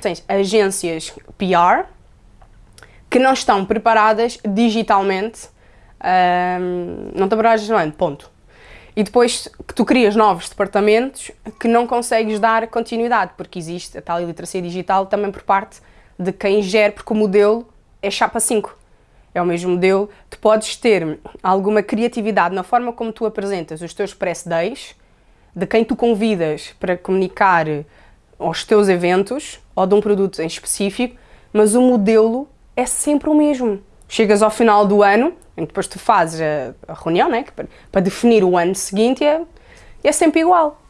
Tens agências PR que não estão preparadas digitalmente, um, não estão preparadas digitalmente, ponto. E depois que tu crias novos departamentos que não consegues dar continuidade, porque existe a tal iliteracia digital também por parte de quem gera, porque o modelo é chapa 5. É o mesmo modelo. Tu podes ter alguma criatividade na forma como tu apresentas os teus press days, de quem tu convidas para comunicar aos teus eventos ou de um produto em específico, mas o modelo é sempre o mesmo. Chegas ao final do ano, em que depois tu fazes a, reunião, né, para, para definir o ano seguinte, e é, é sempre igual.